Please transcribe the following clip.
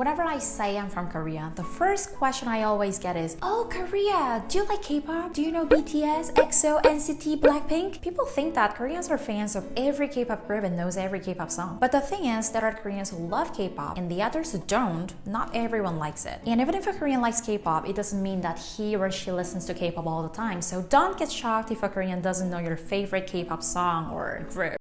Whenever I say I'm from Korea, the first question I always get is, Oh, Korea, do you like K-pop? Do you know BTS, EXO, NCT, Blackpink? People think that Koreans are fans of every K-pop group and knows every K-pop song. But the thing is, there are Koreans who love K-pop and the others who don't. Not everyone likes it. And even if a Korean likes K-pop, it doesn't mean that he or she listens to K-pop all the time. So don't get shocked if a Korean doesn't know your favorite K-pop song or group.